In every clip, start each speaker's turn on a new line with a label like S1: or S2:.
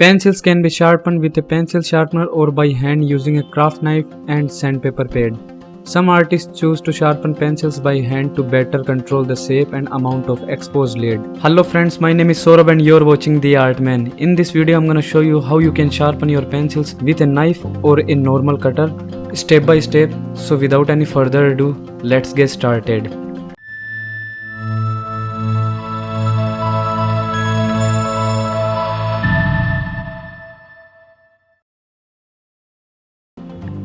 S1: Pencils can be sharpened with a pencil sharpener or by hand using a craft knife and sandpaper pad. Some artists choose to sharpen pencils by hand to better control the shape and amount of exposed lead. Hello friends, my name is Saurabh and you're watching The Art Man. In this video I'm gonna show you how you can sharpen your pencils with a knife or a normal cutter step by step. So without any further ado, let's get started.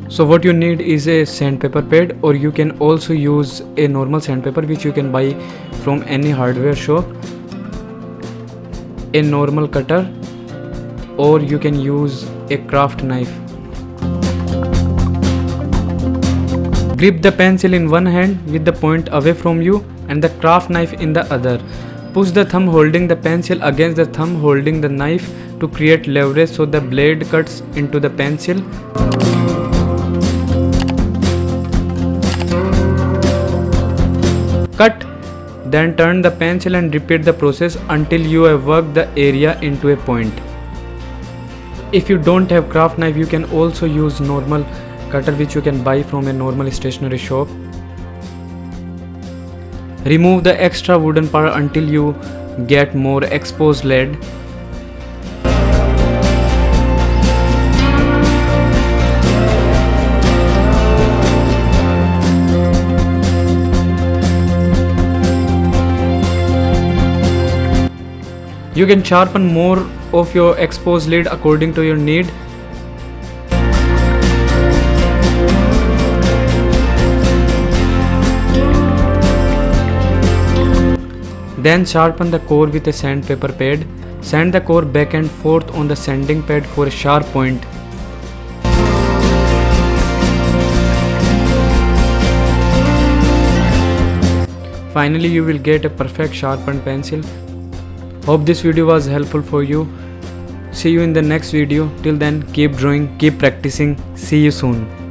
S1: So what you need is a sandpaper pad or you can also use a normal sandpaper which you can buy from any hardware shop. A normal cutter or you can use a craft knife. Grip the pencil in one hand with the point away from you and the craft knife in the other. Push the thumb holding the pencil against the thumb holding the knife to create leverage so the blade cuts into the pencil. Cut. Then turn the pencil and repeat the process until you have worked the area into a point. If you don't have craft knife you can also use normal cutter which you can buy from a normal stationery shop. Remove the extra wooden part until you get more exposed lead. You can sharpen more of your exposed lead according to your need. Then sharpen the core with a sandpaper pad. Sand the core back and forth on the sanding pad for a sharp point. Finally you will get a perfect sharpened pencil. Hope this video was helpful for you. See you in the next video. Till then keep drawing, keep practicing. See you soon.